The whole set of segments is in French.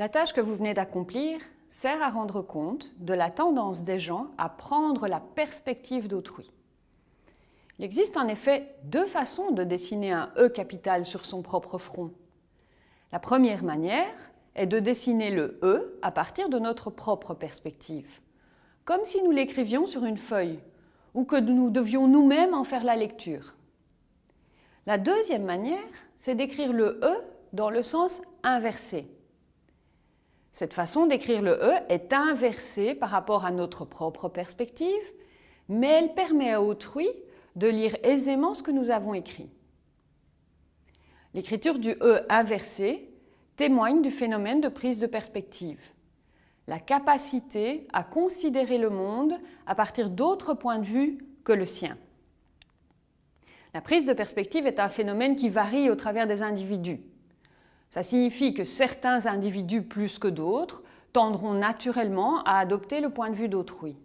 La tâche que vous venez d'accomplir sert à rendre compte de la tendance des gens à prendre la perspective d'autrui. Il existe en effet deux façons de dessiner un E capital sur son propre front. La première manière est de dessiner le E à partir de notre propre perspective, comme si nous l'écrivions sur une feuille ou que nous devions nous-mêmes en faire la lecture. La deuxième manière, c'est d'écrire le E dans le sens inversé. Cette façon d'écrire le E est inversée par rapport à notre propre perspective, mais elle permet à autrui de lire aisément ce que nous avons écrit. L'écriture du E inversé témoigne du phénomène de prise de perspective, la capacité à considérer le monde à partir d'autres points de vue que le sien. La prise de perspective est un phénomène qui varie au travers des individus. Ça signifie que certains individus plus que d'autres tendront naturellement à adopter le point de vue d'autrui.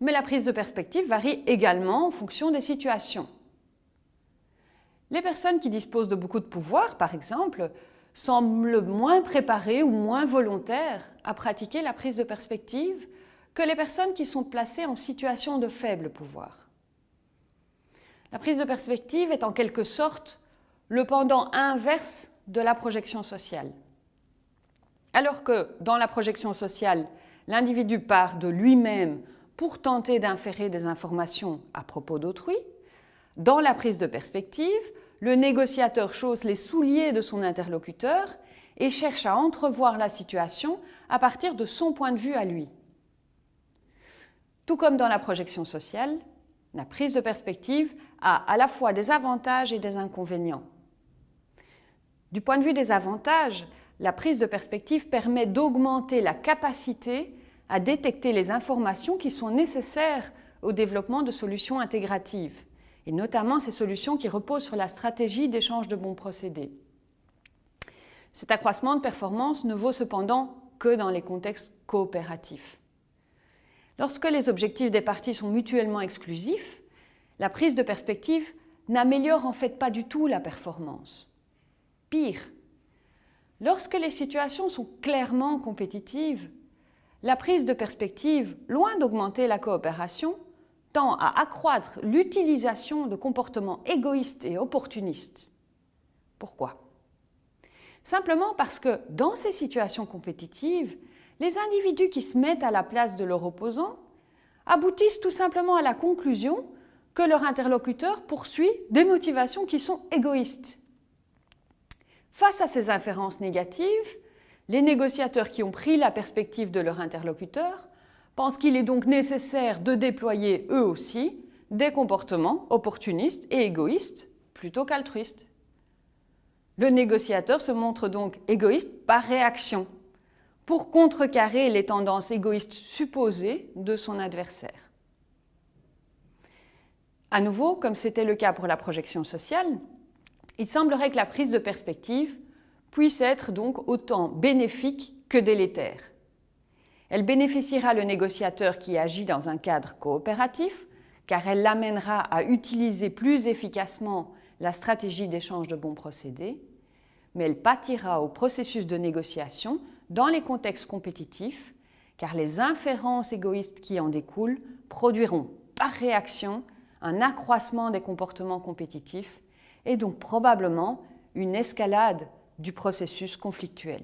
Mais la prise de perspective varie également en fonction des situations. Les personnes qui disposent de beaucoup de pouvoir, par exemple, semblent moins préparées ou moins volontaires à pratiquer la prise de perspective que les personnes qui sont placées en situation de faible pouvoir. La prise de perspective est en quelque sorte le pendant inverse de la projection sociale. Alors que dans la projection sociale, l'individu part de lui-même pour tenter d'inférer des informations à propos d'autrui, dans la prise de perspective, le négociateur chausse les souliers de son interlocuteur et cherche à entrevoir la situation à partir de son point de vue à lui. Tout comme dans la projection sociale, la prise de perspective a à la fois des avantages et des inconvénients. Du point de vue des avantages, la prise de perspective permet d'augmenter la capacité à détecter les informations qui sont nécessaires au développement de solutions intégratives, et notamment ces solutions qui reposent sur la stratégie d'échange de bons procédés. Cet accroissement de performance ne vaut cependant que dans les contextes coopératifs. Lorsque les objectifs des parties sont mutuellement exclusifs, la prise de perspective n'améliore en fait pas du tout la performance. Pire, lorsque les situations sont clairement compétitives, la prise de perspective, loin d'augmenter la coopération, tend à accroître l'utilisation de comportements égoïstes et opportunistes. Pourquoi? Simplement parce que dans ces situations compétitives, les individus qui se mettent à la place de leur opposant aboutissent tout simplement à la conclusion que leur interlocuteur poursuit des motivations qui sont égoïstes. Face à ces inférences négatives, les négociateurs qui ont pris la perspective de leur interlocuteur pensent qu'il est donc nécessaire de déployer eux aussi des comportements opportunistes et égoïstes plutôt qu'altruistes. Le négociateur se montre donc égoïste par réaction pour contrecarrer les tendances égoïstes supposées de son adversaire. À nouveau, comme c'était le cas pour la projection sociale, il semblerait que la prise de perspective puisse être donc autant bénéfique que délétère. Elle bénéficiera le négociateur qui agit dans un cadre coopératif, car elle l'amènera à utiliser plus efficacement la stratégie d'échange de bons procédés, mais elle pâtira au processus de négociation dans les contextes compétitifs, car les inférences égoïstes qui en découlent produiront par réaction un accroissement des comportements compétitifs et donc probablement une escalade du processus conflictuel.